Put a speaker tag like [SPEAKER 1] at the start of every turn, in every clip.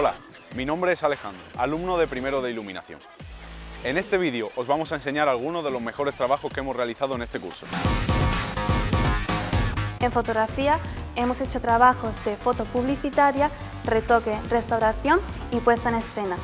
[SPEAKER 1] Hola, mi nombre es Alejandro, alumno de primero de iluminación. En este vídeo os vamos a enseñar algunos de los mejores trabajos que hemos realizado en este curso.
[SPEAKER 2] En fotografía hemos hecho trabajos de foto publicitaria, retoque, restauración y puesta en escena.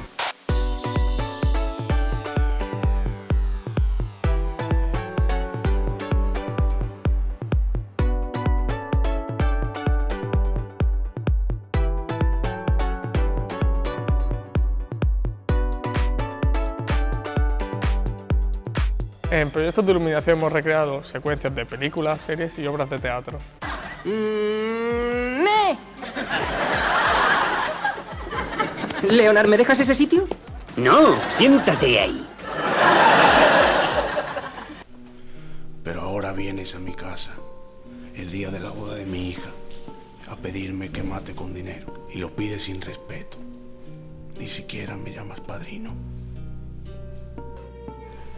[SPEAKER 3] En proyectos de iluminación hemos recreado secuencias de películas, series y obras de teatro.
[SPEAKER 4] Mm, ¡Me! Leonard, ¿me dejas ese sitio?
[SPEAKER 5] No, siéntate ahí.
[SPEAKER 6] Pero ahora vienes a mi casa, el día de la boda de mi hija, a pedirme que mate con dinero. Y lo pides sin respeto. Ni siquiera me llamas padrino.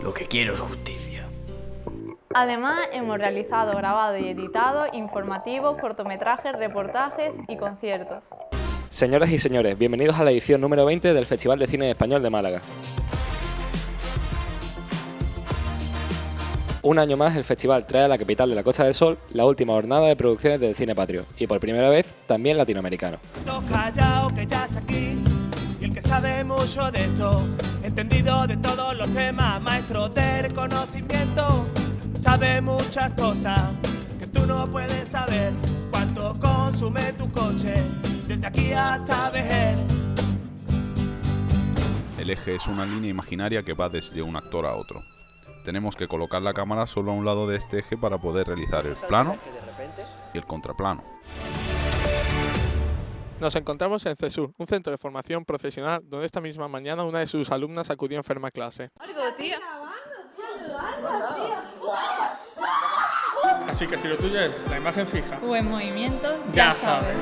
[SPEAKER 5] Lo que quiero es justicia.
[SPEAKER 7] Además, hemos realizado, grabado y editado informativos, cortometrajes, reportajes y conciertos.
[SPEAKER 8] Señoras y señores, bienvenidos a la edición número 20 del Festival de Cine Español de Málaga. Un año más el festival trae a la capital de la Costa del Sol la última jornada de producciones del cine patrio y por primera vez también latinoamericano.
[SPEAKER 9] callao que ya está aquí y el que sabe mucho de esto, entendido de todos los temas, maestro del conocimiento, sabe muchas cosas que tú no puedes saber. Cuánto consume tu coche desde aquí hasta Vejer.
[SPEAKER 1] El eje es una línea imaginaria que va desde un actor a otro. Tenemos que colocar la cámara solo a un lado de este eje para poder realizar el plano y el contraplano.
[SPEAKER 3] Nos encontramos en CESUR, un centro de formación profesional donde esta misma mañana una de sus alumnas acudió enferma a clase. Así que si lo tuyo es la imagen fija,
[SPEAKER 7] O en movimiento,
[SPEAKER 3] ya sabes.